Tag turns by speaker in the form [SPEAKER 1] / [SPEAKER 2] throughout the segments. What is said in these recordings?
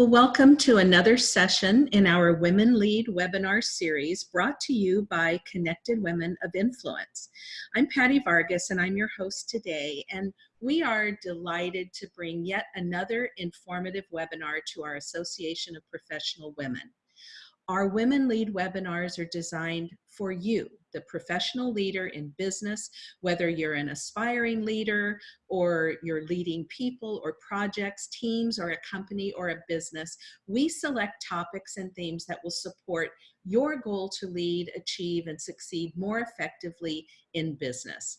[SPEAKER 1] Well, welcome to another session in our Women Lead webinar series brought to you by Connected Women of Influence. I'm Patty Vargas and I'm your host today and we are delighted to bring yet another informative webinar to our Association of Professional Women. Our Women Lead webinars are designed for you, the professional leader in business, whether you're an aspiring leader or you're leading people or projects, teams, or a company or a business. We select topics and themes that will support your goal to lead, achieve, and succeed more effectively in business.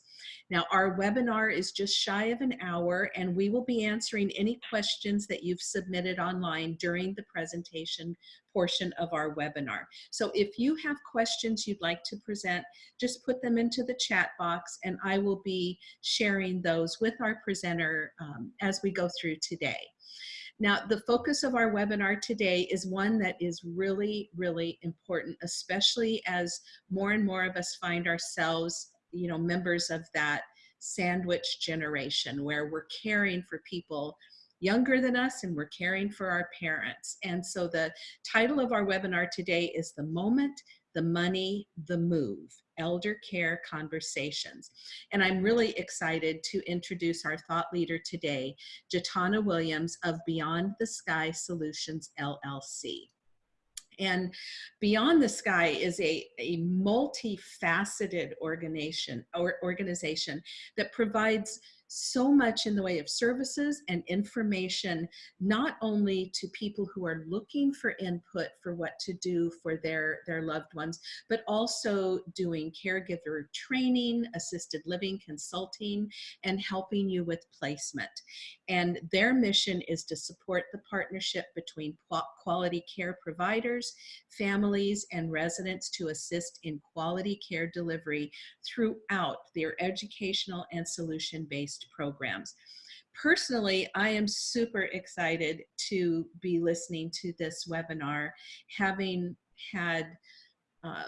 [SPEAKER 1] Now, our webinar is just shy of an hour, and we will be answering any questions that you've submitted online during the presentation portion of our webinar. So if you have questions you'd like to present, just put them into the chat box, and I will be sharing those with our presenter um, as we go through today. Now, the focus of our webinar today is one that is really, really important, especially as more and more of us find ourselves you know, members of that sandwich generation where we're caring for people younger than us and we're caring for our parents. And so the title of our webinar today is The Moment, the Money, the Move, Elder Care Conversations. And I'm really excited to introduce our thought leader today, Jatana Williams of Beyond the Sky Solutions LLC. And Beyond the Sky is a, a multifaceted organization or organization that provides so much in the way of services and information, not only to people who are looking for input for what to do for their, their loved ones, but also doing caregiver training, assisted living consulting, and helping you with placement. And their mission is to support the partnership between quality care providers, families, and residents to assist in quality care delivery throughout their educational and solution-based programs. Personally, I am super excited to be listening to this webinar, having had uh,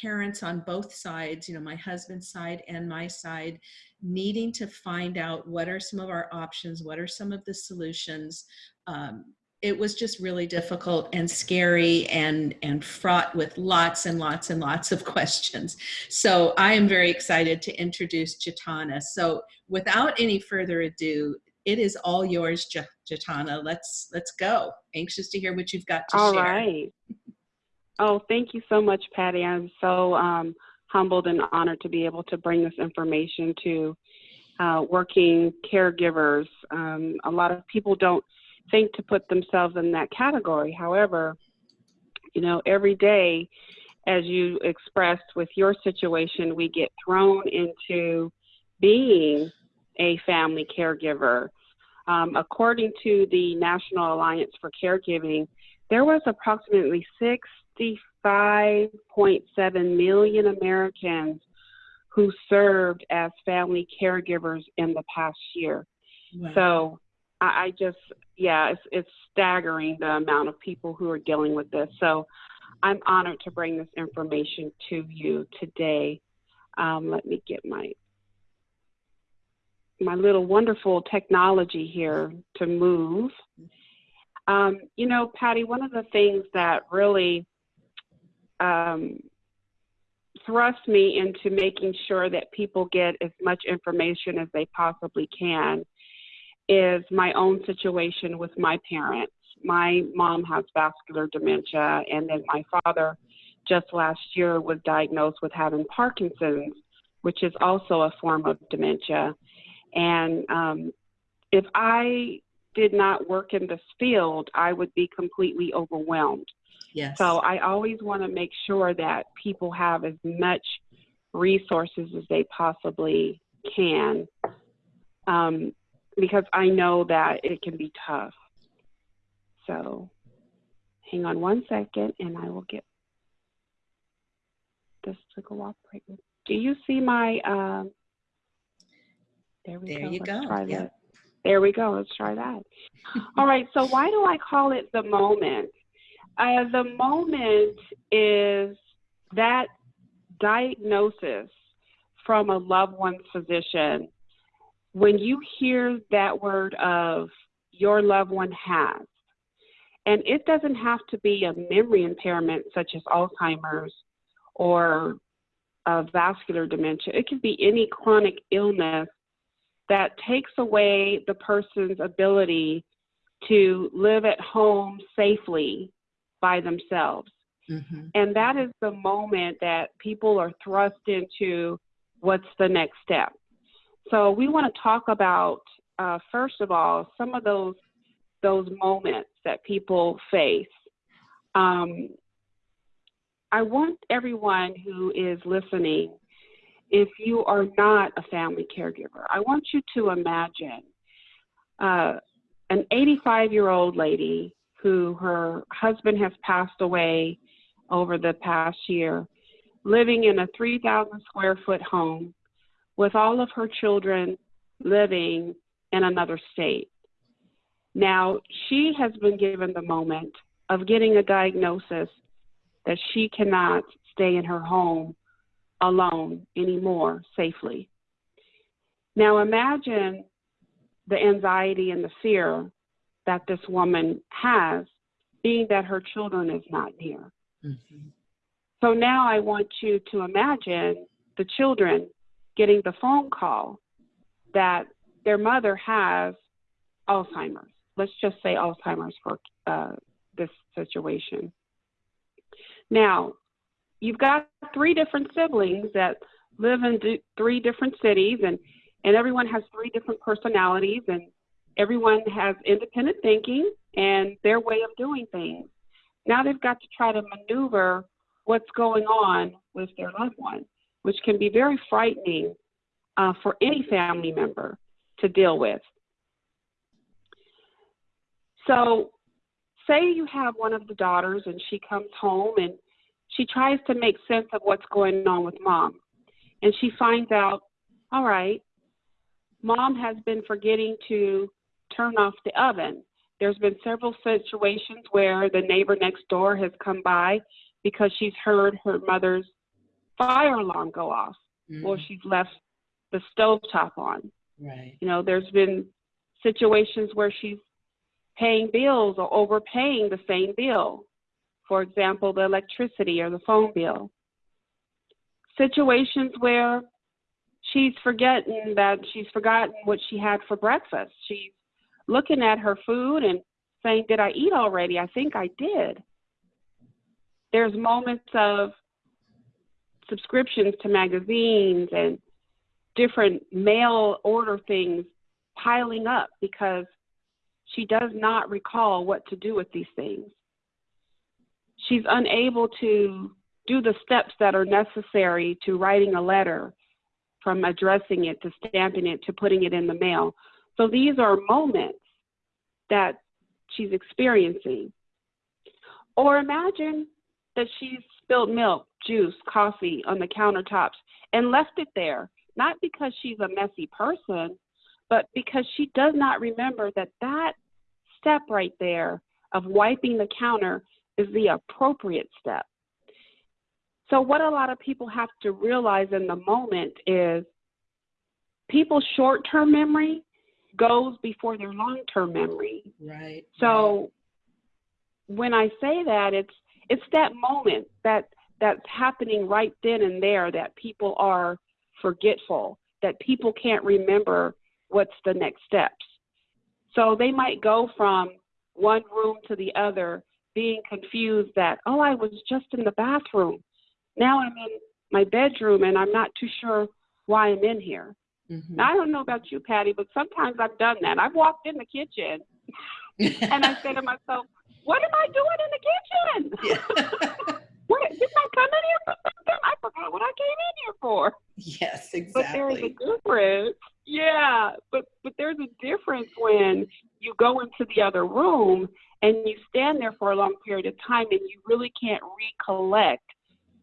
[SPEAKER 1] parents on both sides, you know, my husband's side and my side, needing to find out what are some of our options, what are some of the solutions, um, it was just really difficult and scary and and fraught with lots and lots and lots of questions. So I am very excited to introduce Jatana. So without any further ado, it is all yours, Jatana. Let's let's go. Anxious to hear what you've got to
[SPEAKER 2] all
[SPEAKER 1] share.
[SPEAKER 2] All right. Oh, thank you so much, Patty. I'm so um, humbled and honored to be able to bring this information to uh, working caregivers. Um, a lot of people don't think to put themselves in that category. However, you know, every day, as you expressed with your situation, we get thrown into being a family caregiver. Um, according to the National Alliance for Caregiving, there was approximately 65.7 million Americans who served as family caregivers in the past year. Wow. So I, I just, yeah, it's, it's staggering the amount of people who are dealing with this. So I'm honored to bring this information to you today. Um, let me get my my little wonderful technology here to move. Um, you know, Patty, one of the things that really um, thrust me into making sure that people get as much information as they possibly can is my own situation with my parents. My mom has vascular dementia, and then my father just last year was diagnosed with having Parkinson's, which is also a form of dementia. And um, if I did not work in this field, I would be completely overwhelmed.
[SPEAKER 1] Yes.
[SPEAKER 2] So I always want to make sure that people have as much resources as they possibly can. Um, because I know that it can be tough. So hang on one second and I will get this to cooperate with. Do you see my, um,
[SPEAKER 1] there we there go. You Let's go. Try
[SPEAKER 2] that. There we go. Let's try that. All right. So why do I call it the moment? Uh, the moment is that diagnosis from a loved one's physician when you hear that word of your loved one has, And it doesn't have to be a memory impairment such as Alzheimer's or vascular dementia. It can be any chronic illness that takes away the person's ability to live at home safely by themselves. Mm-hmm. And that is the moment that people are thrust into what's the next step. So we want to talk about, uh, first of all, some of those those moments that people face. Um, I want everyone who is listening, if you are not a family caregiver, I want you to imagine uh, an 85 year old lady who her husband has passed away over the past year, living in a 3,000 square foot home with all of her children living in another state. Now, she has been given the moment of getting a diagnosis that she cannot stay in her home alone anymore safely. Now, imagine the anxiety and the fear that this woman has, being that her children is not near. Mm-hmm. So now I want you to imagine the children getting the phone call that their mother has Alzheimer's. Let's just say Alzheimer's for uh, this situation. Now, you've got three different siblings that live in three different cities, and, and everyone has three different personalities, and everyone has independent thinking and their way of doing things. Now they've got to try to maneuver what's going on with their loved one, which can be very frightening uh, for any family member to deal with. So, say you have one of the daughters and she comes home and she tries to make sense of what's going on with mom. And she finds out, all right, mom has been forgetting to turn off the oven. There's been several situations where the neighbor next door has come by because she's heard her mother's fire alarm go off mm-hmm. or she's left the stove top on.
[SPEAKER 1] Right.
[SPEAKER 2] You know, there's been situations where she's paying bills or overpaying the same bill. For example, the electricity or the phone bill. Situations where she's forgetting that she's forgotten what she had for breakfast. She's looking at her food and saying, Did I eat already? I think I did. There's moments of subscriptions to magazines and different mail order things piling up because she does not recall what to do with these things. She's unable to do the steps that are necessary to writing a letter, from addressing it to stamping it to putting it in the mail. So these are moments that she's experiencing. Or imagine that she's spilled milk, juice, coffee on the countertops and left it there, not because she's a messy person, but because she does not remember that that step right there of wiping the counter is the appropriate step. So, what a lot of people have to realize in the moment is people's short term memory goes before their long term memory.
[SPEAKER 1] Right.
[SPEAKER 2] So, when I say that, it's it's that moment that that's happening right then and there that people are forgetful, that people can't remember what's the next steps. So they might go from one room to the other, being confused that, oh, I was just in the bathroom. Now I'm in my bedroom and I'm not too sure why I'm in here. Mm-hmm. Now, I don't know about you, Patty, but sometimes I've done that. I've walked in the kitchen and I say to myself, what am I doing in the kitchen? What, did I come in here for something? I forgot what I came in here for.
[SPEAKER 1] Yes, exactly.
[SPEAKER 2] But there's a difference. Yeah, but but there's a difference when you go into the other room and you stand there for a long period of time and you really can't recollect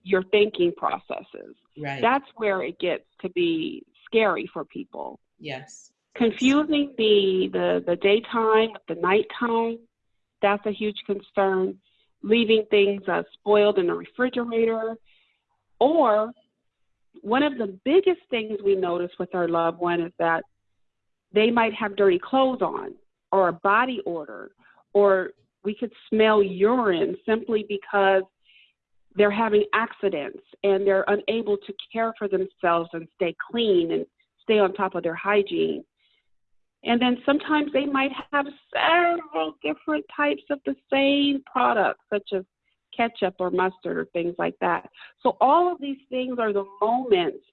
[SPEAKER 2] your thinking processes.
[SPEAKER 1] Right.
[SPEAKER 2] That's where it gets to be scary for people.
[SPEAKER 1] Yes.
[SPEAKER 2] Confusing the the the daytime with the nighttime, that's a huge concern. Leaving things uh, spoiled in the refrigerator, or one of the biggest things we notice with our loved one is that they might have dirty clothes on or a body odor or we could smell urine simply because they're having accidents and they're unable to care for themselves and stay clean and stay on top of their hygiene. And then sometimes they might have several different types of the same product, such as ketchup or mustard or things like that. So all of these things are the moments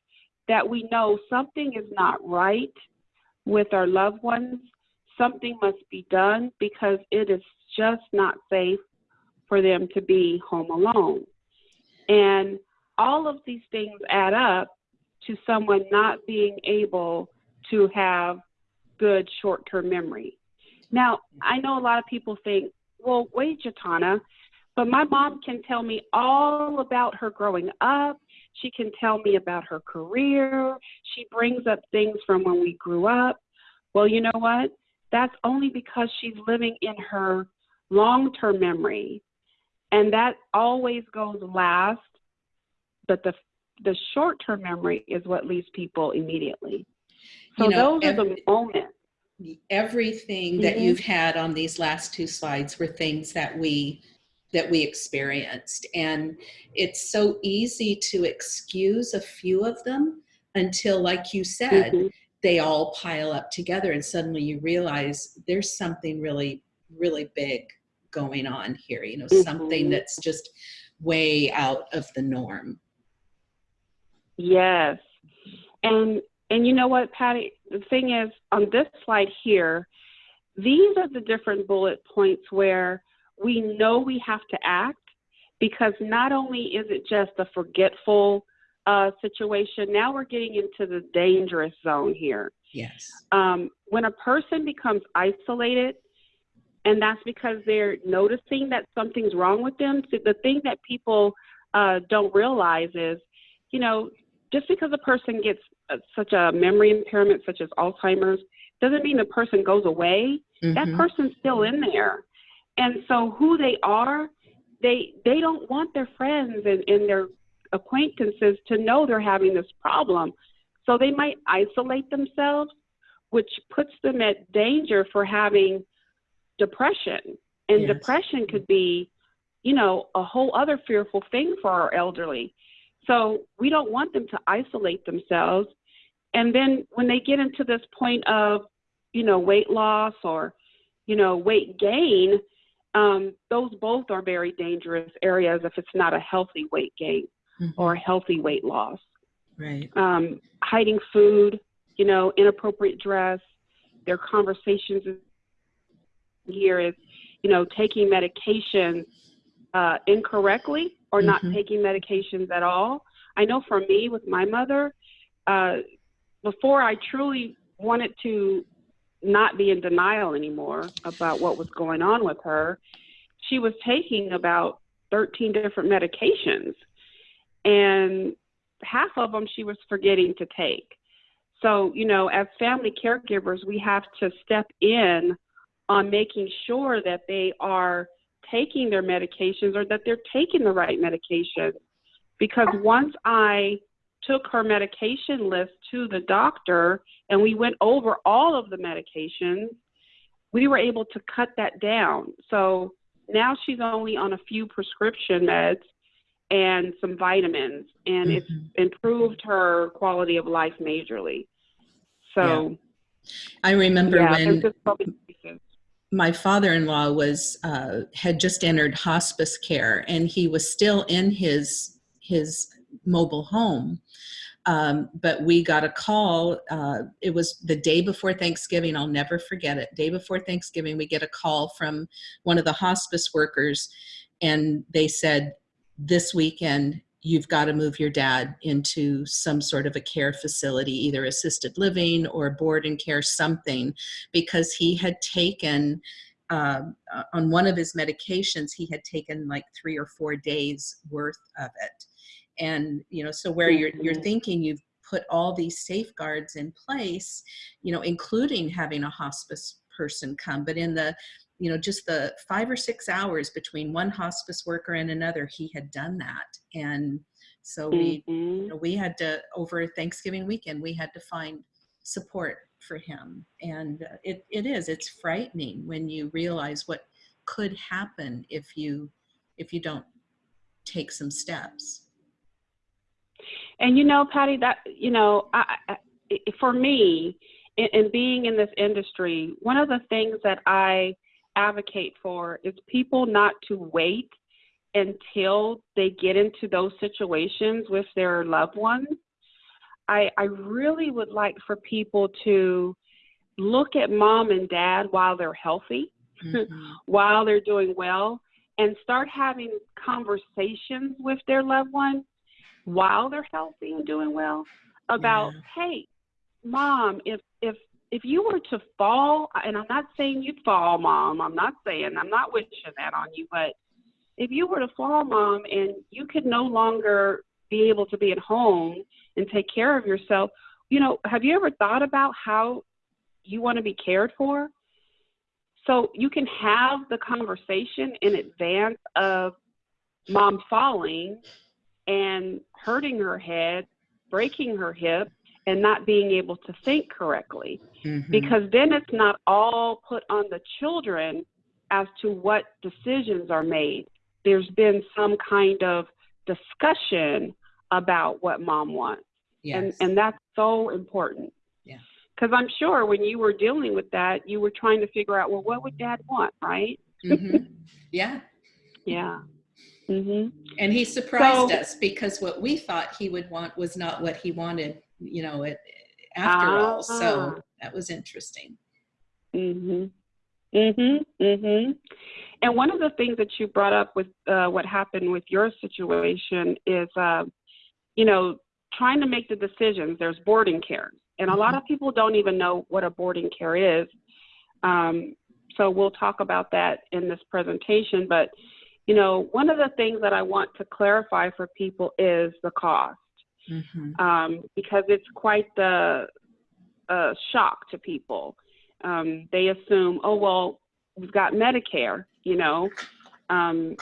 [SPEAKER 2] that we know something is not right with our loved ones. Something must be done because it is just not safe for them to be home alone. And all of these things add up to someone not being able to have good short term memory. Now, I know a lot of people think, well, wait, Jatana, but my mom can tell me all about her growing up. She can tell me about her career. She brings up things from when we grew up. Well, you know what? That's only because she's living in her long term memory. And that always goes last. But the, the short term memory is what leaves people immediately. So
[SPEAKER 1] You know,
[SPEAKER 2] those are the moments.
[SPEAKER 1] everything that
[SPEAKER 2] Mhm.
[SPEAKER 1] you've had on these last two slides were things that we that we experienced and it's so easy to excuse a few of them until like you said
[SPEAKER 2] Mhm.
[SPEAKER 1] they all pile up together and suddenly you realize there's something really really big going on here you know something
[SPEAKER 2] Mhm.
[SPEAKER 1] that's just way out of the norm
[SPEAKER 2] Yes. And and you know what, Patty? The thing is, on this slide here, these are the different bullet points where we know we have to act because not only is it just a forgetful uh, situation, now we're getting into the dangerous zone here.
[SPEAKER 1] yes
[SPEAKER 2] Um, when a person becomes isolated, and that's because they're noticing that something's wrong with them. So the thing that people uh, don't realize is, you know, just because a person gets such a memory impairment, such as Alzheimer's, doesn't mean the person goes away. That
[SPEAKER 1] Mhm.
[SPEAKER 2] person's still in there, and so who they are, they they don't want their friends and, and their acquaintances to know they're having this problem. So they might isolate themselves, which puts them at danger for having depression. And
[SPEAKER 1] Yes.
[SPEAKER 2] depression could be, you know, a whole other fearful thing for our elderly. So we don't want them to isolate themselves. And then when they get into this point of, you know, weight loss or, you know, weight gain, um, those both are very dangerous areas if it's not a healthy weight gain
[SPEAKER 1] Mhm.
[SPEAKER 2] or healthy weight loss
[SPEAKER 1] right
[SPEAKER 2] um, hiding food, you know, inappropriate dress. Their conversations here is, you know, taking medications uh, incorrectly or not
[SPEAKER 1] Mhm.
[SPEAKER 2] taking medications at all. I know for me with my mother, uh, before I truly wanted to not be in denial anymore about what was going on with her, she was taking about 13 different medications. And half of them she was forgetting to take. So, you know, as family caregivers, we have to step in on making sure that they are taking their medications or that they're taking the right medication. Because once I took her medication list to the doctor and we went over all of the medications, we were able to cut that down. So now she's only on a few prescription meds and some vitamins, and it's
[SPEAKER 1] Mhm.
[SPEAKER 2] improved her quality of life majorly. So,
[SPEAKER 1] i remember
[SPEAKER 2] yeah,
[SPEAKER 1] when
[SPEAKER 2] there's just so many pieces.
[SPEAKER 1] my father-in-law was uh, had just entered hospice care and he was still in his his mobile home um, but we got a call uh, it was the day before thanksgiving i'll never forget it. Day before thanksgiving we get a call from one of the hospice workers and they said this weekend you've got to move your dad into some sort of a care facility either assisted living or board and care something because he had taken um, uh, on one of his medications he had taken like three or four days worth of it and you know so where you're you're thinking you've put all these safeguards in place you know including having a hospice person come but in the you know just the five or six hours between one hospice worker and another he had done that and so we you
[SPEAKER 2] Mhm.
[SPEAKER 1] know, we had to over Thanksgiving weekend we had to find support for him and uh, it, it is it's frightening when you realize what could happen if you if you don't take some steps.
[SPEAKER 2] And you know, Patty, that you know, I, I, for me, in, in being in this industry, one of the things that I advocate for is people not to wait until they get into those situations with their loved ones. I, I really would like for people to look at mom and dad while they're healthy, mm-hmm. while they're doing well, and start having conversations with their loved one while they're healthy and doing well about, yeah. hey, mom, if if if you were to fall, and I'm not saying you'd fall, mom. I'm not saying I'm not wishing that on you, but if you were to fall, mom, and you could no longer be able to be at home and take care of yourself, you know, have you ever thought about how you want to be cared for? So you can have the conversation in advance of mom falling and hurting her head, breaking her hip, and not being able to think correctly. Mm-hmm. Because then it's not all put on the children as to what decisions are made. There's been some kind of discussion about what mom wants. Yes. And, and that's so important.
[SPEAKER 1] Yeah.
[SPEAKER 2] Because I'm sure when you were dealing with that, you were trying to figure out, well, what would dad want, right?
[SPEAKER 1] Mm-hmm. Yeah.
[SPEAKER 2] yeah. Mm-hmm.
[SPEAKER 1] And he surprised so, us because what we thought he would want was not what he wanted, you know, it, after uh, all. So that was interesting.
[SPEAKER 2] Mhm. Mhm. Mhm. And one of the things that you brought up with uh, what happened with your situation is, uh, you know, trying to make the decisions. There's boarding care, and a lot mm-hmm. of people don't even know what a boarding care is. Um, so we'll talk about that in this presentation. But you know, one of the things that I want to clarify for people is the cost, mm-hmm. um, because it's quite the uh, shock to people. Um, they assume, oh well, we've got Medicare, you know, um,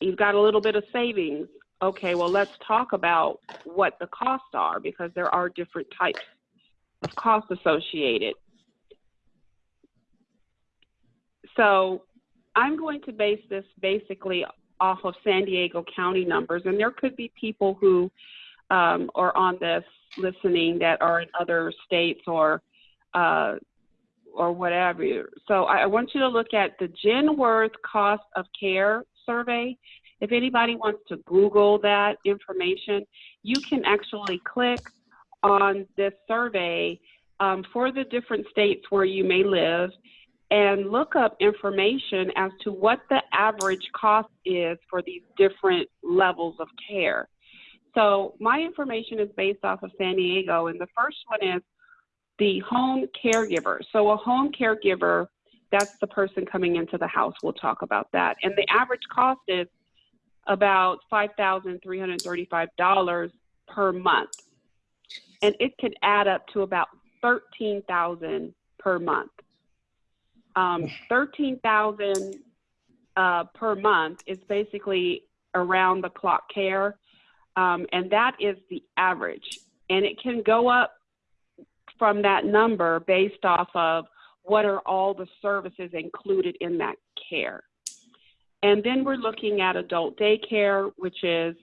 [SPEAKER 2] you've got a little bit of savings. Okay, well, let's talk about what the costs are because there are different types of costs associated. So I'm going to base this basically off of San Diego County numbers, and there could be people who um, are on this listening that are in other states or uh, or whatever. So I, I want you to look at the Genworth Cost of Care survey. If anybody wants to Google that information, you can actually click on this survey um, for the different states where you may live and look up information as to what the average cost is for these different levels of care. So my information is based off of San Diego, and the first one is the home caregiver. So a home caregiver, that's the person coming into the house. We'll talk about that. And the average cost is about $5,335 per month. And it could add up to about 13000 per month. Um, 13,000 uh, per month is basically around the clock care, um, and that is the average. And it can go up from that number based off of what are all the services included in that care. And then we're looking at adult daycare, which is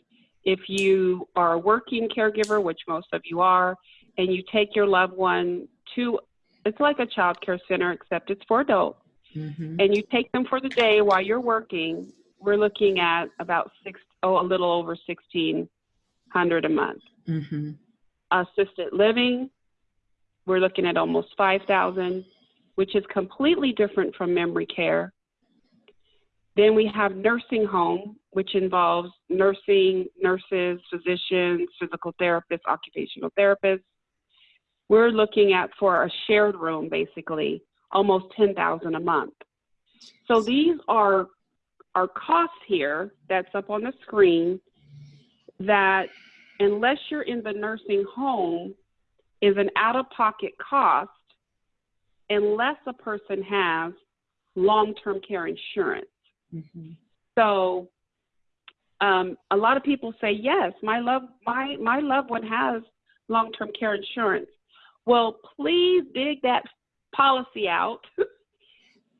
[SPEAKER 2] if you are a working caregiver, which most of you are, and you take your loved one to it's like a child care center except it's for adults. Mm-hmm. and you take them for the day while you're working. We're looking at about six oh a little over 1600 a month. Mm-hmm. assisted living we're looking at almost 5000 which is completely different from memory care. Then we have nursing home which involves nursing nurses physicians physical therapists occupational therapists we're looking at for a shared room basically almost 10,000 a month. So these are our costs here that's up on the screen that unless you're in the nursing home is an out-of-pocket cost unless a person has long-term care insurance. Mm-hmm. So um, a lot of people say, yes, my love, my, my loved one has long-term care insurance. Well, please dig that policy out.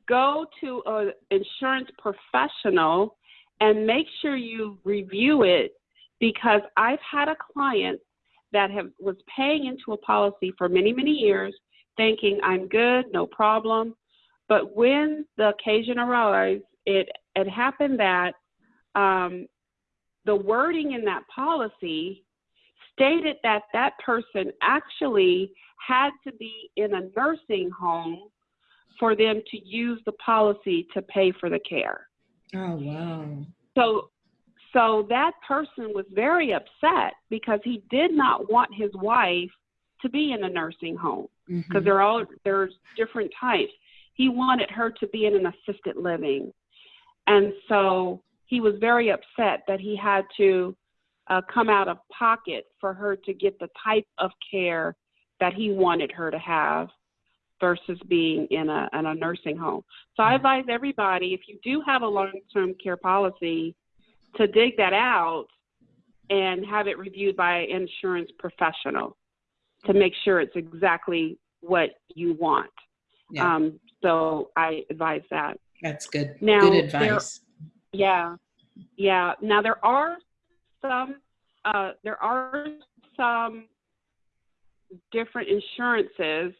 [SPEAKER 2] go to an insurance professional and make sure you review it because I've had a client that have was paying into a policy for many many years thinking I'm good, no problem. But when the occasion arose, it it happened that um, the wording in that policy stated that that person actually had to be in a nursing home for them to use the policy to pay for the care.
[SPEAKER 1] Oh, wow.
[SPEAKER 2] So so that person was very upset because he did not want his wife to be in a nursing home because
[SPEAKER 1] Mhm.
[SPEAKER 2] they're all there's different types. He wanted her to be in an assisted living, and so he was very upset that he had to uh, come out of pocket for her to get the type of care that he wanted her to have versus being in a in a nursing home. So I advise everybody if you do have a long-term care policy to dig that out and have it reviewed by an insurance professional to make sure it's exactly what you want.
[SPEAKER 1] Yeah,
[SPEAKER 2] Um, so I advise that.
[SPEAKER 1] that's good.
[SPEAKER 2] now,
[SPEAKER 1] good
[SPEAKER 2] there-
[SPEAKER 1] advice.
[SPEAKER 2] Yeah, yeah. Now there are some, uh, there are some different insurances,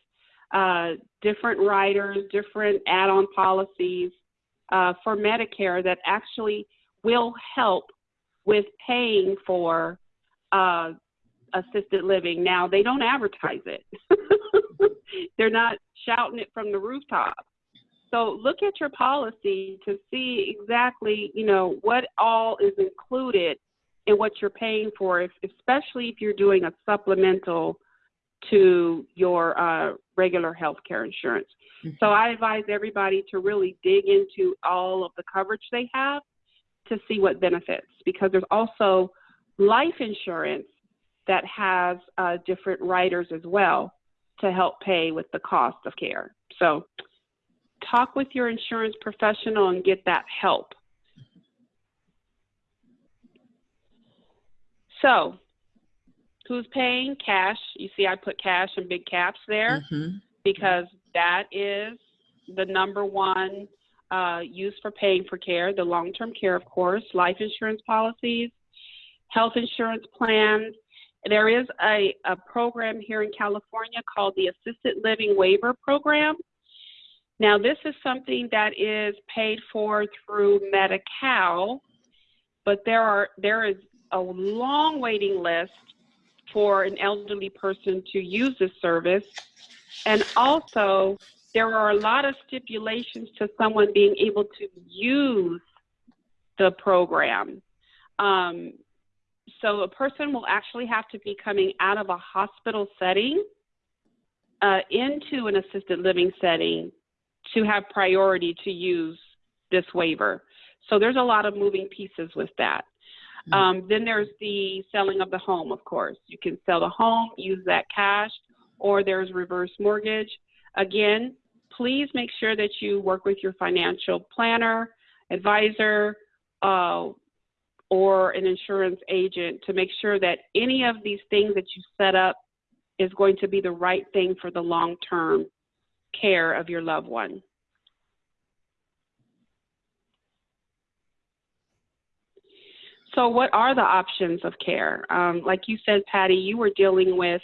[SPEAKER 2] uh, different riders, different add-on policies uh, for Medicare that actually will help with paying for uh, assisted living. Now they don't advertise it; they're not shouting it from the rooftop. So look at your policy to see exactly, you know, what all is included in what you're paying for, if, especially if you're doing a supplemental to your uh, regular health care insurance. So I advise everybody to really dig into all of the coverage they have to see what benefits, because there's also life insurance that has uh, different riders as well to help pay with the cost of care. So talk with your insurance professional and get that help. So, who's paying cash? You see, I put cash in big caps there
[SPEAKER 1] Mhm.
[SPEAKER 2] because that is the number one uh, use for paying for care the long term care, of course, life insurance policies, health insurance plans. There is a, a program here in California called the Assisted Living Waiver Program. Now, this is something that is paid for through Medi-Cal, but there are there is a long waiting list for an elderly person to use this service, and also there are a lot of stipulations to someone being able to use the program. Um, so a person will actually have to be coming out of a hospital setting uh, into an assisted living setting to have priority to use this waiver. So there's a lot of moving pieces with that.
[SPEAKER 1] Mhm.
[SPEAKER 2] Um, then there's the selling of the home, of course. You can sell the home, use that cash, or there's reverse mortgage. Again, please make sure that you work with your financial planner, advisor, uh, or an insurance agent to make sure that any of these things that you set up is going to be the right thing for the long term care of your loved one. So, what are the options of care? Um, like you said, Patty, you were dealing with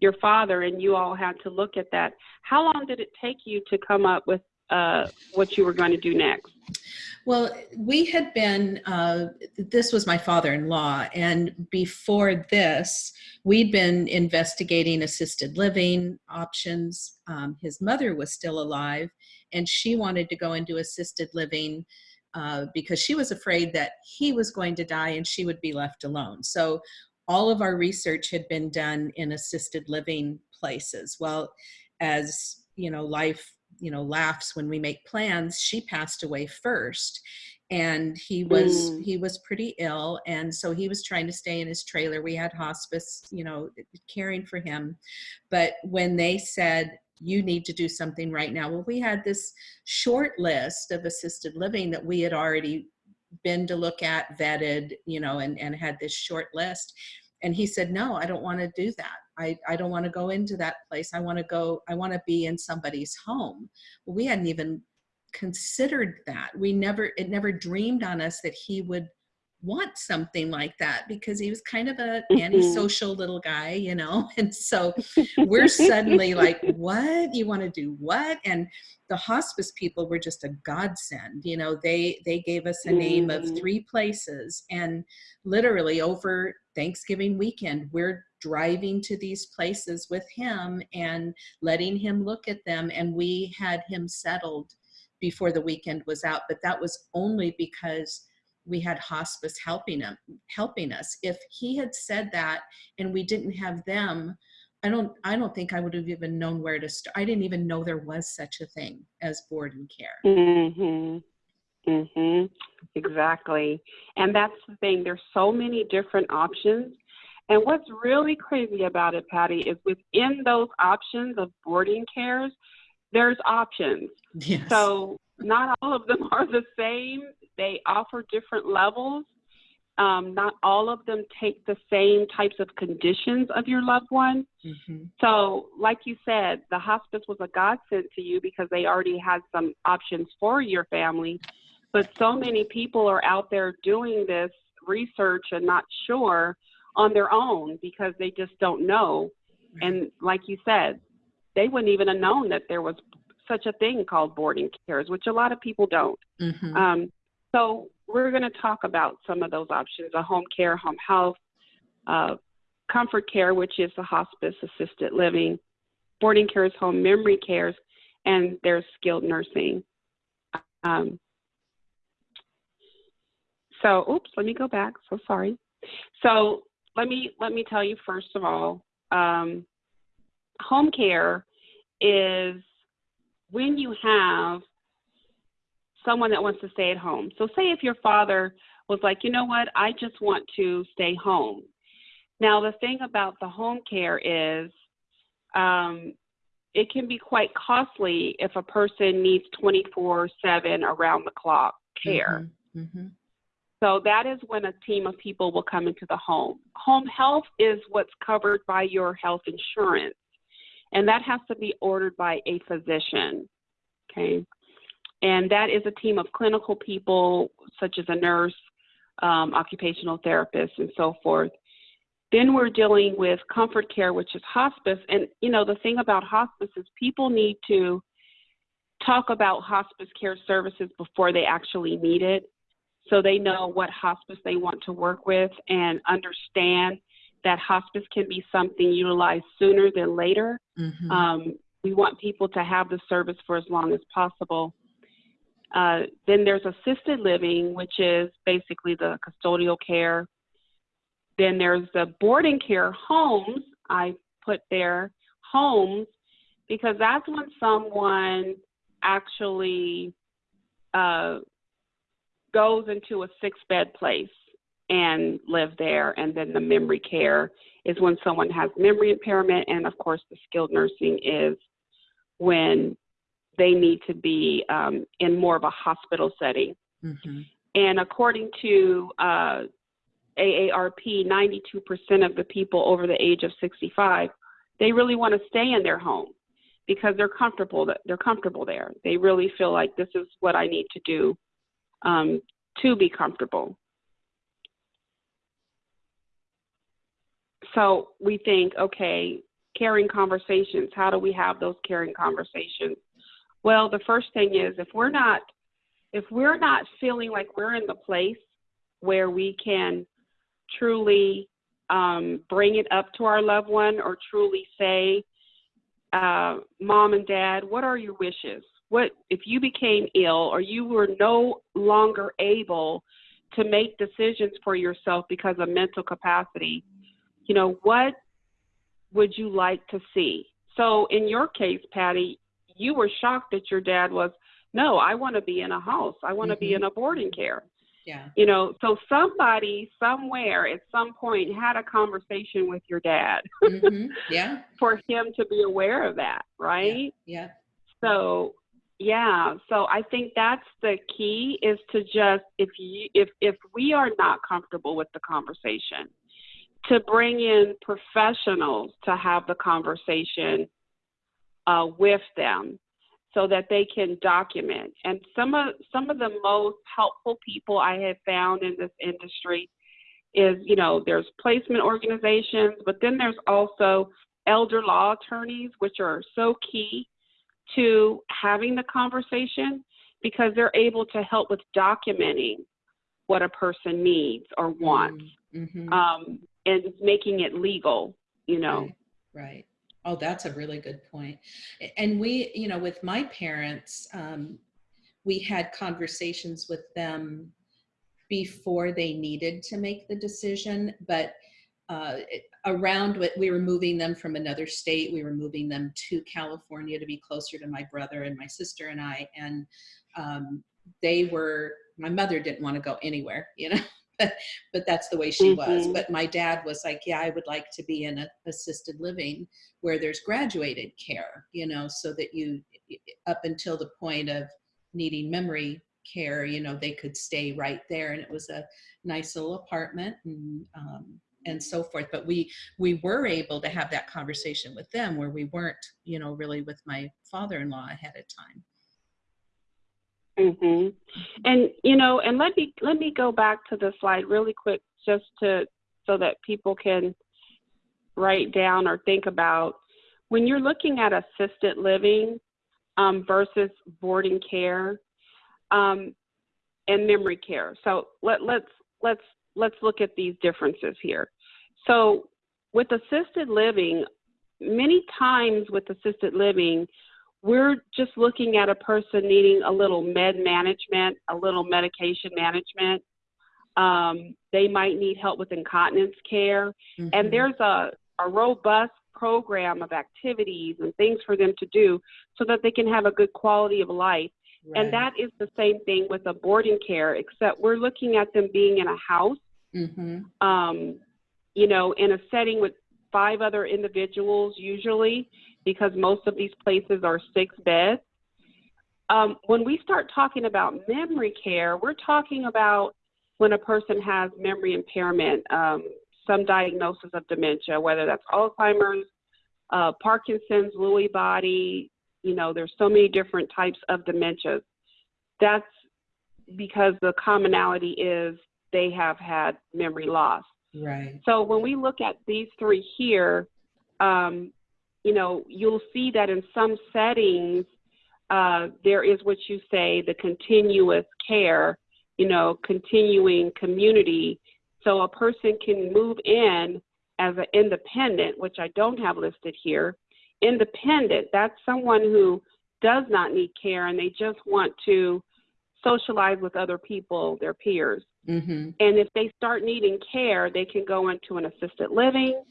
[SPEAKER 2] your father and you all had to look at that. How long did it take you to come up with uh, what you were going to do next?
[SPEAKER 1] Well, we had been, uh, this was my father in law, and before this, we'd been investigating assisted living options. Um, his mother was still alive, and she wanted to go into assisted living uh, because she was afraid that he was going to die and she would be left alone. So, all of our research had been done in assisted living places. Well, as you know, life you know laughs when we make plans she passed away first and he was
[SPEAKER 2] Mm.
[SPEAKER 1] he was pretty ill and so he was trying to stay in his trailer we had hospice you know caring for him but when they said you need to do something right now. Well we had this short list of assisted living that we had already been to look at vetted you know and and had this short list. And he said no i don't want to do that. I i don't want to go into that place. I want to go i want to be in somebody's home. Well, we hadn't even considered that. We never, it never dreamed on us that he would want something like that because he was kind of a
[SPEAKER 2] Mhm.
[SPEAKER 1] antisocial little guy, you know? And so we're suddenly like, what? You want to do what? And the hospice people were just a godsend. You know, they they gave us a name of
[SPEAKER 2] Mhm.
[SPEAKER 1] three places and literally over Thanksgiving weekend, we're driving to these places with him and letting him look at them and we had him settled before the weekend was out, but that was only because we had hospice helping him helping us if he had said that and we didn't have them i don't i don't think i would have even known where to start i didn't even know there was such a thing as board and care
[SPEAKER 2] Mhm. Mhm. Exactly. And that's the thing. There's so many different options. And what's really crazy about it, Patty, is within those options of boarding cares, there's options.
[SPEAKER 1] yes
[SPEAKER 2] So not all of them are the same. They offer different levels. Um, not all of them take the same types of conditions of your loved one.
[SPEAKER 1] Mhm.
[SPEAKER 2] So, like you said, the hospice was a godsend to you because they already had some options for your family. But so many people are out there doing this research and not sure on their own because they just don't know. And like you said, they wouldn't even have known that there was such a thing called boarding cares, which a lot of people don't.
[SPEAKER 1] Mhm.
[SPEAKER 2] Um, so we're going to talk about some of those options: a home care, home health, uh, comfort care, which is the hospice assisted living, boarding cares, home memory cares, and there's skilled nursing. Um, so, oops, let me go back. So sorry. So let me let me tell you first of all, um, home care is when you have someone that wants to stay at home. So, say if your father was like, you know what, I just want to stay home. Now, the thing about the home care is um, it can be quite costly if a person needs 24 7 around the clock care.
[SPEAKER 1] Mhm. Mhm.
[SPEAKER 2] So that is when a team of people will come into the home. Home health is what's covered by your health insurance, and that has to be ordered by a physician. Okay. And that is a team of clinical people, such as a nurse, um, occupational therapist, and so forth. Then we're dealing with comfort care, which is hospice. And, you know, the thing about hospice is people need to talk about hospice care services before they actually need it so they know what hospice they want to work with and understand that hospice can be something utilized sooner than later.
[SPEAKER 1] Mhm.
[SPEAKER 2] Um, we want people to have the service for as long as possible. Uh, then there's assisted living, which is basically the custodial care. Then there's the boarding care homes. I put there homes because that's when someone actually uh, goes into a six bed place and live there. And then the memory care is when someone has memory impairment. And of course, the skilled nursing is when they need to be um, in more of a hospital setting.
[SPEAKER 1] Mhm.
[SPEAKER 2] And according to uh, AARP, 92% of the people over the age of 65, they really want to stay in their home because they're comfortable. They're comfortable there. They really feel like this is what I need to do um, to be comfortable. So we think, okay, caring conversations. How do we have those caring conversations? Well, the first thing is if we're not if we're not feeling like we're in the place where we can truly um, bring it up to our loved one or truly say, uh, Mom and Dad, what are your wishes? What if you became ill or you were no longer able to make decisions for yourself because of mental capacity? You know, what would you like to see? So, in your case, Patty, you were shocked that your dad was, no, I want to be in a house. I want to be
[SPEAKER 1] Mhm.
[SPEAKER 2] in a boarding care.
[SPEAKER 1] Yeah.
[SPEAKER 2] You know, so somebody somewhere at some point had a conversation with your dad
[SPEAKER 1] Mhm. Yeah.
[SPEAKER 2] for him to be aware of that, right?
[SPEAKER 1] Yeah.
[SPEAKER 2] So, yeah, so I think that's the key is to just if you if if we are not comfortable with the conversation, to bring in professionals to have the conversation uh, with them. so that they can document. And some of some of the most helpful people I have found in this industry is, you know, there's placement organizations, but then there's also elder law attorneys, which are so key to having the conversation because they're able to help with documenting what a person needs or wants
[SPEAKER 1] Mhm.
[SPEAKER 2] um, and making it legal, you know.
[SPEAKER 1] Right, right. Oh, that's a really good point. And we, you know, with my parents, um, we had conversations with them before they needed to make the decision, but uh, around what we were moving them from another state, we were moving them to California to be closer to my brother and my sister and I, and um, they were. My mother didn't want to go anywhere, you know, but that's the way she was.
[SPEAKER 2] Mhm.
[SPEAKER 1] But my dad was like, yeah, I would like to be in a assisted living where there's graduated care, you know, so that you up until the point of needing memory care, you know, they could stay right there, and it was a nice little apartment and um, and so forth. But we we were able to have that conversation with them where we weren't, you know, really with my father-in-law ahead of time.
[SPEAKER 2] Hmm And you know, and let me let me go back to the slide really quick, just to so that people can write down or think about when you're looking at assisted living um, versus boarding care um, and memory care. So let let's let's let's look at these differences here. So with assisted living, many times with assisted living, we're just looking at a person needing a little med management, a little medication management. Um, they might need help with incontinence care.
[SPEAKER 1] Mhm.
[SPEAKER 2] And there's a, a robust program of activities and things for them to do so that they can have a good quality of life. And that is the same thing with a boarding care, except we're looking at them being in a house,
[SPEAKER 1] Mhm.
[SPEAKER 2] um, you know, in a setting with five other individuals usually, because most of these places are six beds. Um, when we start talking about memory care, we're talking about when a person has memory impairment, um, some diagnosis of dementia, whether that's Alzheimer's, uh, Parkinson's, Lewy body. You know, there's so many different types of dementias. That's because the commonality is they have had memory loss.
[SPEAKER 1] Right.
[SPEAKER 2] So when we look at these three here, um, you know, you'll see that in some settings, uh, there is what you say the continuous care, you know, continuing community. So a person can move in as an independent, which I don't have listed here. Independent, that's someone who does not need care and they just want to socialize with other people, their peers.
[SPEAKER 1] Mhm.
[SPEAKER 2] And if they start needing care, they can go into an assisted living.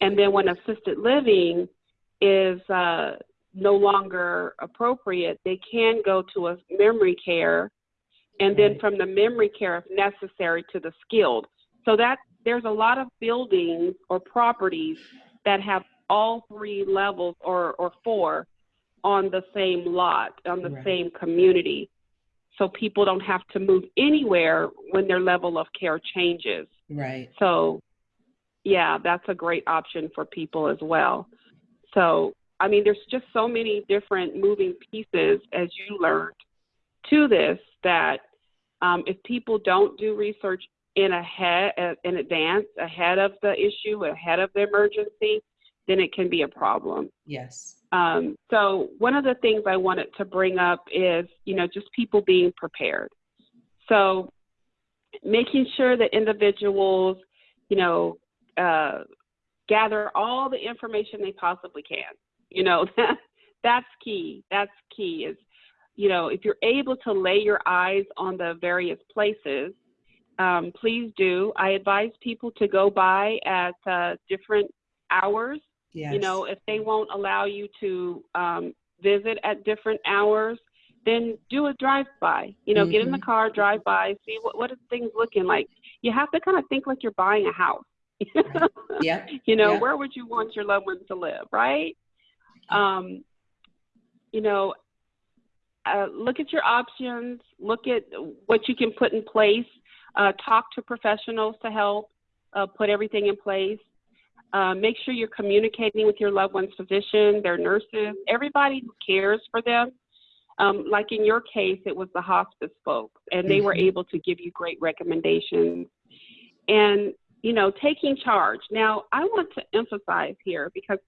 [SPEAKER 2] And then when assisted living is uh, no longer appropriate, they can go to a memory care. And then from the memory care, if necessary, to the skilled. So that there's a lot of buildings or properties that have all three levels or, or four on the same lot, on the
[SPEAKER 1] Right.
[SPEAKER 2] same community so people don't have to move anywhere when their level of care changes.
[SPEAKER 1] Right.
[SPEAKER 2] So, yeah, that's a great option for people as well. So, I mean, there's just so many different moving pieces, as you learned, to this that um, if people don't do research in ahead in advance, ahead of the issue, ahead of the emergency, then it can be a problem.
[SPEAKER 1] Yes.
[SPEAKER 2] Um, so one of the things I wanted to bring up is, you know, just people being prepared. So making sure that individuals, you know, uh, gather all the information they possibly can. You know, that's key. That's key is, you know, if you're able to lay your eyes on the various places, um, please do. I advise people to go by at uh, different hours
[SPEAKER 1] Yes.
[SPEAKER 2] you know, if they won't allow you to um, visit at different hours, then do a drive by. You know, get in the
[SPEAKER 1] Mhm.
[SPEAKER 2] car, drive by, see what what are things looking like. You have to kind of think like you're buying a house.
[SPEAKER 1] Yep.
[SPEAKER 2] you know,
[SPEAKER 1] Yep.
[SPEAKER 2] where would you want your loved ones to live, right? Um, you know, uh, look at your options. Look at what you can put in place. Uh, talk to professionals to help uh, put everything in place. Uh, make sure you're communicating with your loved one's physician, their nurses, everybody who cares for them. um, like in your case, it was the hospice folks, and they were
[SPEAKER 1] Mhm.
[SPEAKER 2] able to give you great recommendations. And, you know, taking charge. Now, I want to emphasize here because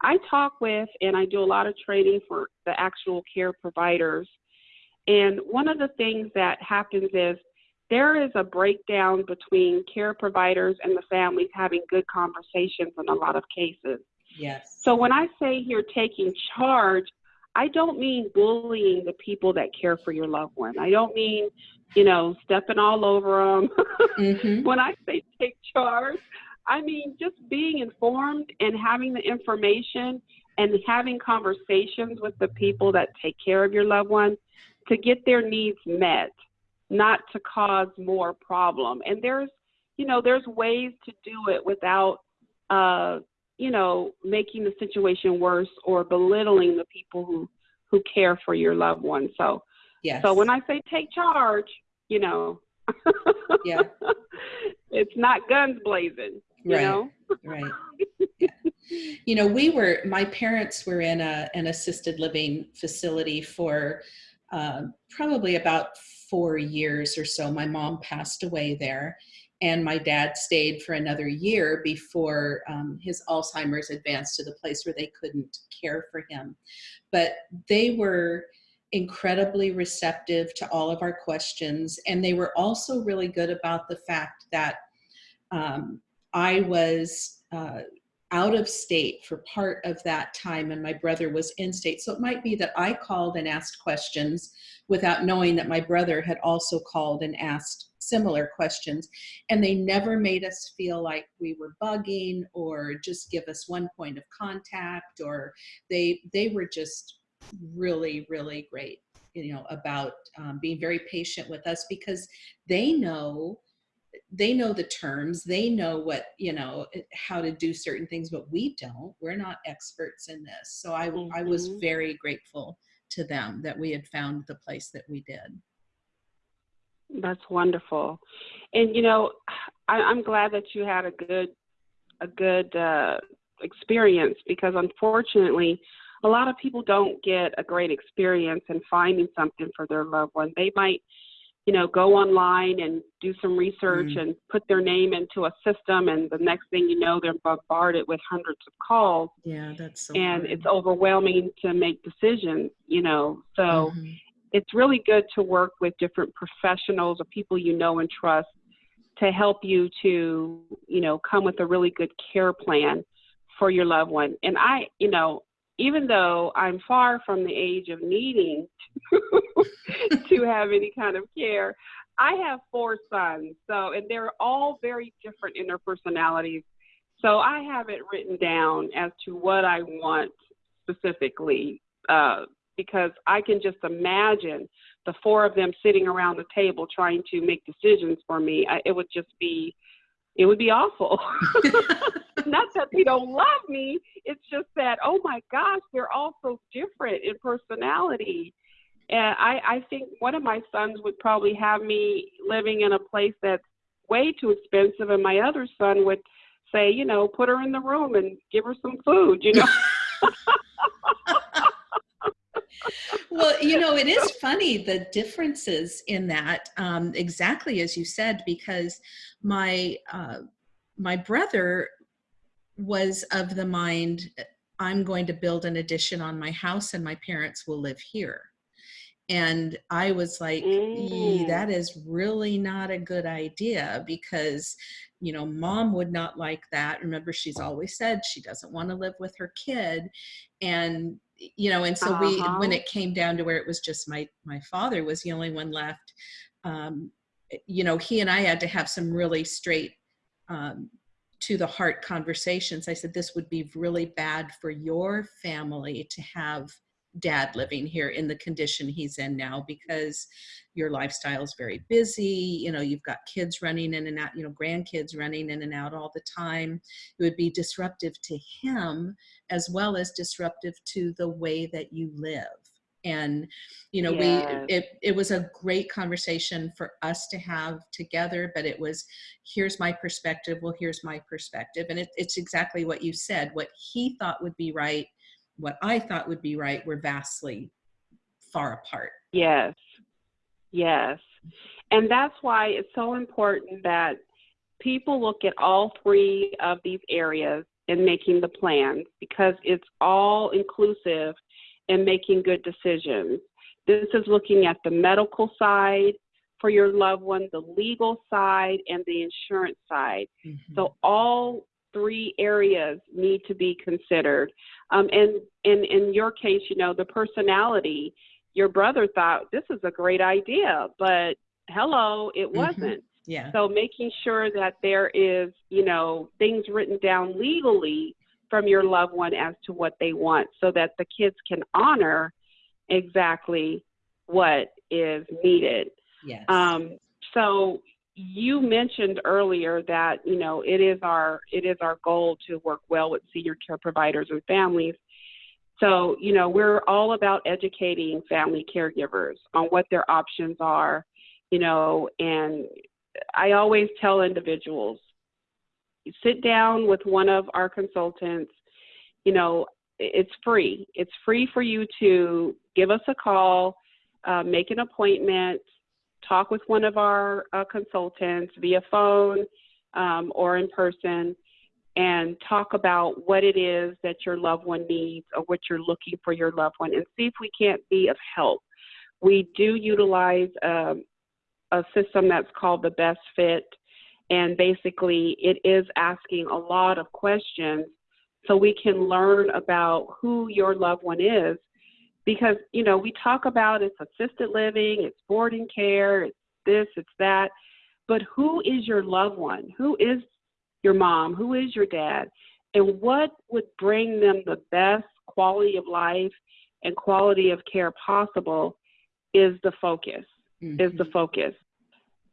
[SPEAKER 2] I talk with and I do a lot of training for the actual care providers. And one of the things that happens is there is a breakdown between care providers and the families having good conversations in a lot of cases.
[SPEAKER 1] Yes.
[SPEAKER 2] So when I say here taking charge, I don't mean bullying the people that care for your loved one. I don't mean, you know, stepping all over them.
[SPEAKER 1] Mhm.
[SPEAKER 2] when I say take charge, I mean just being informed and having the information and having conversations with the people that take care of your loved one to get their needs met, not to cause more problem. And there's, you know, there's ways to do it without, uh, you know, making the situation worse or belittling the people who who care for your loved one. So,
[SPEAKER 1] Yes.
[SPEAKER 2] so when I say take charge, you know,
[SPEAKER 1] Yeah.
[SPEAKER 2] it's not guns blazing. You
[SPEAKER 1] Right.
[SPEAKER 2] know,
[SPEAKER 1] right. Yeah. You know, we were, my parents were in a, an assisted living facility for um, probably about four years or so. My mom passed away there, and my dad stayed for another year before um, his Alzheimer's advanced to the place where they couldn't care for him. But they were incredibly receptive to all of our questions, and they were also really good about the fact that um, I was uh, out of state for part of that time and my brother was in state. So it might be that I called and asked questions without knowing that my brother had also called and asked similar questions. And they never made us feel like we were bugging or just give us one point of contact or they, they were just really, really great, you know, about um, being very patient with us because they know they know the terms they know what you know how to do certain things but we don't we're not experts in this so i i was
[SPEAKER 2] Mhm.
[SPEAKER 1] very grateful to them that we had found the place that we did
[SPEAKER 2] that's wonderful. And you know, I, I'm glad that you had a good a good uh, experience because unfortunately, a lot of people don't get a great experience in finding something for their loved one. They might, you know, go online and do some research
[SPEAKER 1] Mm.
[SPEAKER 2] and put their name into a system, and the next thing you know, they're bombarded with hundreds of calls,
[SPEAKER 1] yeah that's so
[SPEAKER 2] and it's overwhelming to make decisions. You know, so
[SPEAKER 1] Mhm.
[SPEAKER 2] it's really good to work with different professionals or people you know and trust to help you to, you know, come with a really good care plan for your loved one. And I, you know, even though I'm far from the age of needing to have any kind of care, I have four sons. So, and they're all very different in their personalities. So I have it written down as to what I want specifically, uh, because I can just imagine the four of them sitting around the table trying to make decisions for me. I, it would just be, it would be awful. Not that they don't love me. It's just that, oh my gosh, they're all so different in personality. And I, I think one of my sons would probably have me living in a place that's way too expensive, and my other son would say, you know, put her in the room and give her some food, you know.
[SPEAKER 1] well you know it is funny the differences in that um, exactly as you said because my uh, my brother was of the mind i'm going to build an addition on my house and my parents will live here. And i was like
[SPEAKER 2] Mm.
[SPEAKER 1] that is really not a good idea because you know mom would not like that. Remember she's always said she doesn't want to live with her kid. And you know and so we
[SPEAKER 2] Uh-huh.
[SPEAKER 1] when it came down to where it was just my my father was the only one left um you know he and i had to have some really straight um to the heart conversations i said this would be really bad for your family to have dad living here in the condition he's in now because your lifestyle is very busy you know you've got kids running in and out you know grandkids running in and out all the time. It would be disruptive to him as well as disruptive to the way that you live. And you know
[SPEAKER 2] Yes.
[SPEAKER 1] we it, it was a great conversation for us to have together but it was here's my perspective. Well here's my perspective. And it, it's exactly what you said. What he thought would be right what i thought would be right were vastly far apart.
[SPEAKER 2] Yes. Yes. And that's why it's so important that people look at all three of these areas in making the plans because it's all inclusive in making good decisions. This is looking at the medical side for your loved one, the legal side, and the insurance side.
[SPEAKER 1] Mhm.
[SPEAKER 2] So all three areas need to be considered. Um, and in in your case, you know, the personality. Your brother thought this is a great idea, but hello, it
[SPEAKER 1] Mhm.
[SPEAKER 2] wasn't.
[SPEAKER 1] yeah.
[SPEAKER 2] So making sure that there is, you know, things written down legally from your loved one as to what they want so that the kids can honor exactly what is needed.
[SPEAKER 1] yes.
[SPEAKER 2] Um, so you mentioned earlier that, you know, it is our it is our goal to work well with senior care providers and families. So, you know, we're all about educating family caregivers on what their options are, you know, and I always tell individuals sit down with one of our consultants, you know, it's free. It's free for you to give us a call, uh, make an appointment, talk with one of our uh, consultants via phone um, or in person, and talk about what it is that your loved one needs or what you're looking for your loved one and see if we can't be of help. We do utilize um, a system that's called the Best Fit, and basically it is asking a lot of questions so we can learn about who your loved one is because you know we talk about it's assisted living it's boarding care it's this it's that but who is your loved one? Who is your mom? Who is your dad? And what would bring them the best quality of life and quality of care possible is the focus is the
[SPEAKER 1] Mhm.
[SPEAKER 2] focus.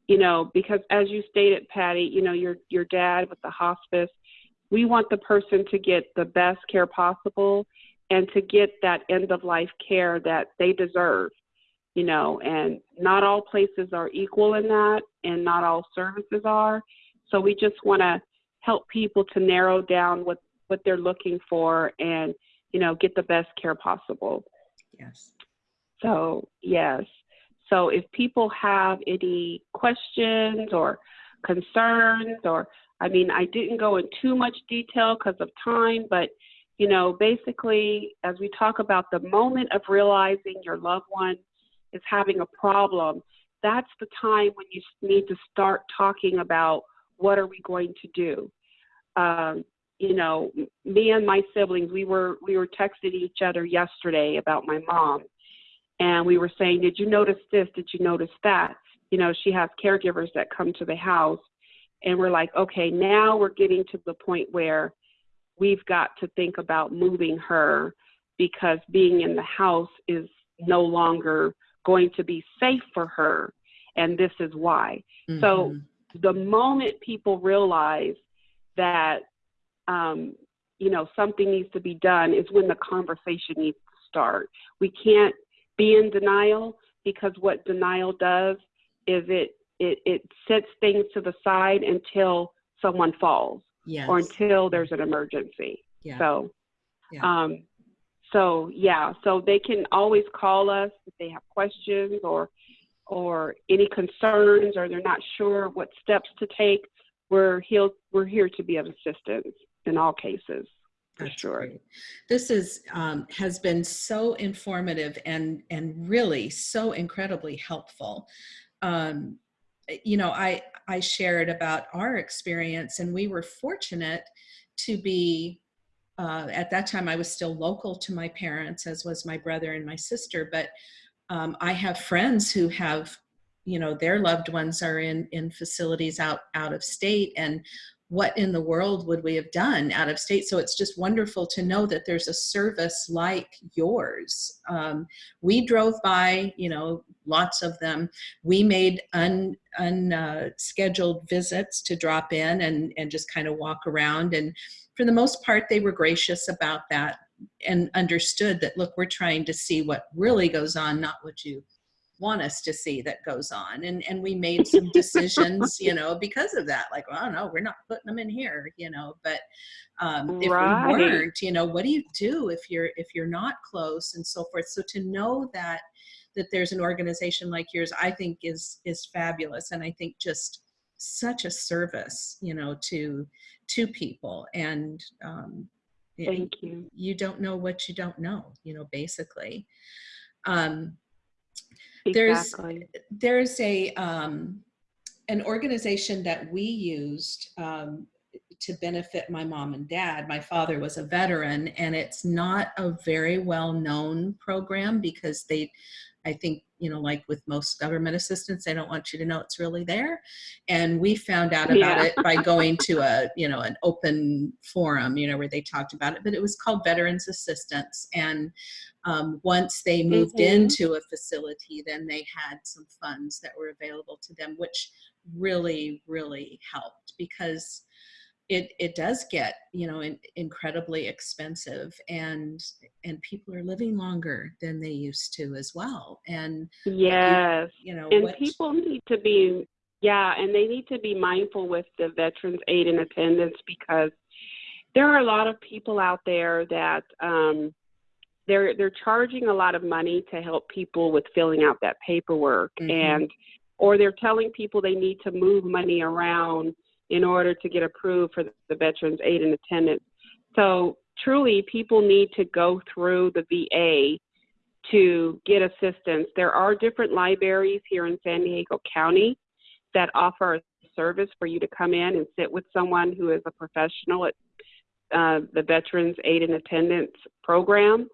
[SPEAKER 2] You know because as you stated patty you know your your dad with the hospice we want the person to get the best care possible and to get that end of life care that they deserve you know and not all places are equal in that and not all services are so we just want to help people to narrow down what what they're looking for and you know get the best care possible
[SPEAKER 1] yes.
[SPEAKER 2] so, yes. So, if people have any questions or concerns, or I mean, I didn't go in too much detail because of time, but you know, basically, as we talk about the moment of realizing your loved one is having a problem, that's the time when you need to start talking about what are we going to do. Um, you know, me and my siblings, we were we were texting each other yesterday about my mom, and we were saying, Did you notice this? Did you notice that? You know, she has caregivers that come to the house. And we're like, okay, now we're getting to the point where we've got to think about moving her because being in the house is no longer going to be safe for her. And this is why. So-
[SPEAKER 1] Mhm.
[SPEAKER 2] The moment people realize that, um, you know, something needs to be done is when the conversation needs to start. We can't be in denial because what denial does is it it, it sets things to the side until someone falls
[SPEAKER 1] yes.
[SPEAKER 2] or until there's an emergency.
[SPEAKER 1] yeah.
[SPEAKER 2] So,
[SPEAKER 1] Yeah.
[SPEAKER 2] um, so yeah, so they can always call us if they have questions or or any concerns or they're not sure what steps to take. We're here, we're here to be of assistance in all cases. For
[SPEAKER 1] That's
[SPEAKER 2] sure.
[SPEAKER 1] great. This is um, has been so informative and and really so incredibly helpful. Um, you know, I I shared about our experience, and we were fortunate to be. Uh, at that time, I was still local to my parents, as was my brother and my sister. But um, I have friends who have, you know, their loved ones are in in facilities out out of state, and what in the world would we have done out of state? So it's just wonderful to know that there's a service like yours. Um, we drove by, you know, lots of them. We made un, unscheduled visits to drop in and, and just kind of walk around. And for the most part, they were gracious about that and understood that, look, we're trying to see what really goes on, not what you want us to see that goes on and and we made some decisions you know because of that like well no we're not putting them in here you know but um, if
[SPEAKER 2] Right.
[SPEAKER 1] we weren't you know what do you do if you're if you're not close and so forth so to know that that there's an organization like yours i think is is fabulous and i think just such a service you know to to people and um
[SPEAKER 2] Thank you.
[SPEAKER 1] you don't know what you don't know you know basically um
[SPEAKER 2] Exactly.
[SPEAKER 1] there's a um, an organization that we used um, to benefit my mom and dad. My father was a veteran, and it's not a very well known program because they, I think, you know, like with most government assistance, they don't want you to know it's really there. And we found out about
[SPEAKER 2] Yeah.
[SPEAKER 1] it by going to a, you know, an open forum, you know, where they talked about it. But it was called Veterans Assistance, and um, once they moved
[SPEAKER 2] Mhm.
[SPEAKER 1] into a facility, then they had some funds that were available to them, which really, really helped because it it does get you know in, incredibly expensive and and people are living longer than they used to as well and
[SPEAKER 2] Yes.
[SPEAKER 1] you know
[SPEAKER 2] And
[SPEAKER 1] what
[SPEAKER 2] people need to be, yeah, and they need to be mindful with the veterans aid and attendance because there are a lot of people out there that um, they're they're charging a lot of money to help people with filling out that paperwork,
[SPEAKER 1] Mhm.
[SPEAKER 2] and or they're telling people they need to move money around in order to get approved for the veterans aid and attendance. So truly, people need to go through the VA to get assistance. There are different libraries here in San Diego County that offer a service for you to come in and sit with someone who is a professional at uh, the Veterans Aid and Attendance Program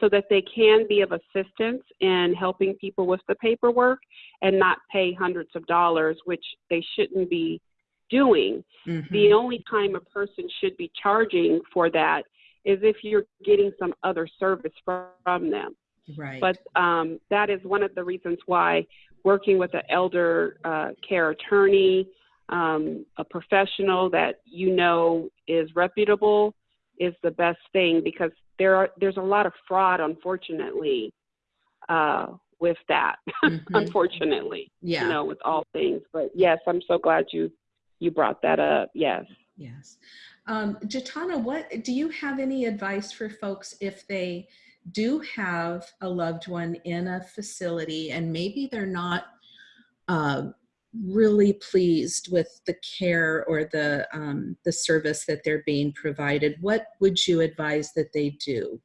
[SPEAKER 2] so that they can be of assistance in helping people with the paperwork and not pay hundreds of dollars, which they shouldn't be doing.
[SPEAKER 1] Mhm.
[SPEAKER 2] The only time a person should be charging for that is if you're getting some other service from them.
[SPEAKER 1] right
[SPEAKER 2] But um, that is one of the reasons why working with an elder uh, care attorney, um, a professional that you know is reputable, is the best thing because there are there's a lot of fraud, unfortunately, uh, with that.
[SPEAKER 1] Mhm.
[SPEAKER 2] unfortunately,
[SPEAKER 1] yeah
[SPEAKER 2] you know, with all things. But yes, I'm so glad you you brought that up. Yes.
[SPEAKER 1] Yes. Um, Jatana, what do you have any advice for folks if they do have a loved one in a facility and maybe they're not uh, really pleased with the care or the um, the service that they're being provided? What would you advise that they do?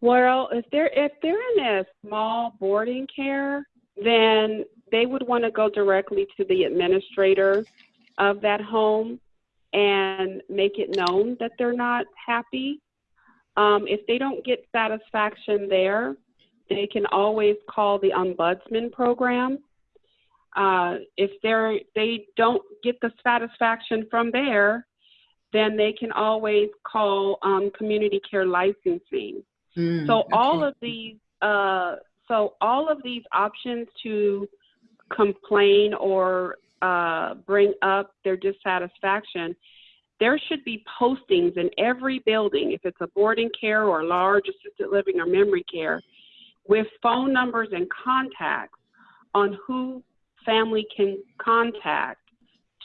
[SPEAKER 2] Well, if they're if they're in a small boarding care, then they would want to go directly to the administrator of that home and make it known that they're not happy. Um, if they don't get satisfaction there, they can always call the ombudsman program. Uh, if they're they don't get the satisfaction from there, then they can always call um, community care licensing.
[SPEAKER 1] Mm,
[SPEAKER 2] So all of these, uh, so all of these options to complain or uh, bring up their dissatisfaction, there should be postings in every building, if it's a boarding care or large assisted living or memory care, with phone numbers and contacts on who family can contact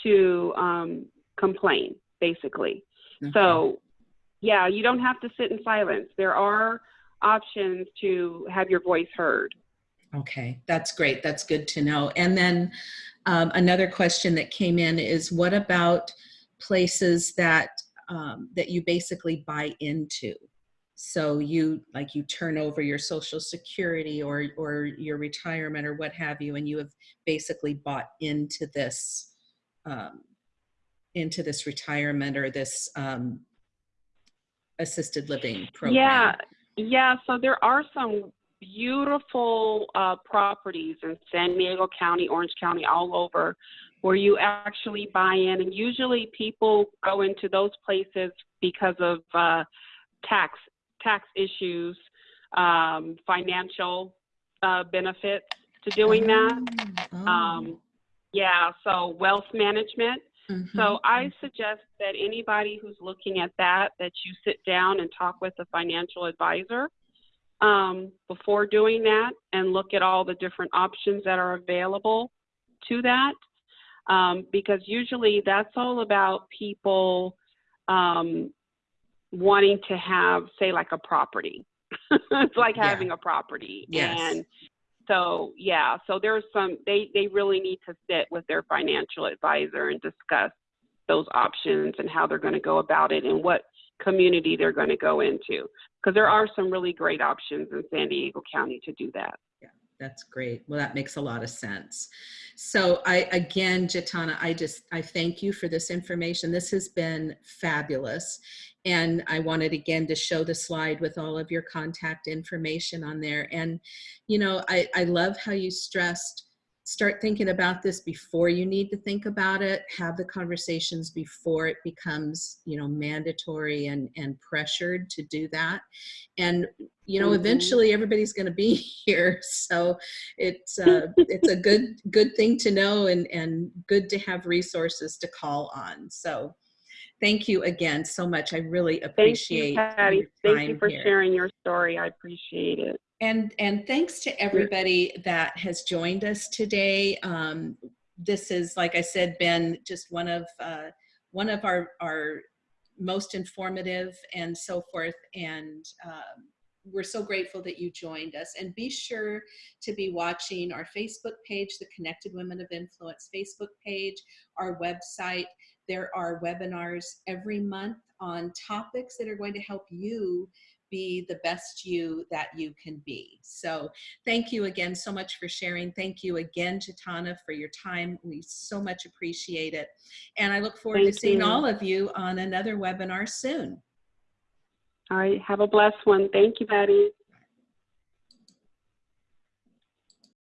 [SPEAKER 2] to um, complain, basically.
[SPEAKER 1] Okay.
[SPEAKER 2] So, yeah, you don't have to sit in silence. There are options to have your voice heard.
[SPEAKER 1] Okay, that's great. That's good to know. And then um, another question that came in is what about places that um, that you basically buy into? So you like you turn over your social security or or your retirement or what have you, and you have basically bought into this um, into this retirement or this um, assisted living program.
[SPEAKER 2] Yeah, yeah. So there are some beautiful uh, properties in San Diego County, Orange County, all over, where you actually buy in, and usually people go into those places because of uh, tax tax issues, um, financial uh, benefits to doing that.
[SPEAKER 1] Oh,
[SPEAKER 2] Um, yeah, so wealth management.
[SPEAKER 1] mhm,
[SPEAKER 2] So I suggest that anybody who's looking at that, that you sit down and talk with a financial advisor um, before doing that and look at all the different options that are available to that. Um, because usually that's all about people um, wanting to have, say, like a property. it's like
[SPEAKER 1] Yeah.
[SPEAKER 2] having a property.
[SPEAKER 1] Yes.
[SPEAKER 2] And so, yeah, so there's some, they, they really need to sit with their financial advisor and discuss those options and how they're going to go about it and what community they're going to go into. Because there are some really great options in San Diego County to do that.
[SPEAKER 1] Yeah, that's great. Well, that makes a lot of sense. So I, again, Jatana, I just, I thank you for this information. This has been fabulous. And I wanted again to show the slide with all of your contact information on there. And, you know, I, I love how you stressed, start thinking about this before you need to think about it, have the conversations before it becomes, you know, mandatory and, and pressured to do that. And, you know,
[SPEAKER 2] Mhm.
[SPEAKER 1] eventually everybody's going to be here. So it's, uh, it's a good, good thing to know and, and good to have resources to call on. So thank you again so much. I really
[SPEAKER 2] Thank
[SPEAKER 1] appreciate
[SPEAKER 2] you, Patty.
[SPEAKER 1] your
[SPEAKER 2] Thank you for
[SPEAKER 1] here.
[SPEAKER 2] sharing your story. I appreciate it.
[SPEAKER 1] And, and thanks to everybody that has joined us today. Um, this is, like I said, been just one of, uh, one of our, our most informative and so forth. And um, we're so grateful that you joined us. And be sure to be watching our Facebook page, the Connected Women of Influence Facebook page, our website. There are webinars every month on topics that are going to help you be the best you that you can be. So thank you again so much for sharing. Thank you again, Chitana, for your time. We so much appreciate it. And I look forward to seeing
[SPEAKER 2] you.
[SPEAKER 1] all of you on another webinar soon.
[SPEAKER 2] All right. Have a blessed one. Thank you, Patty.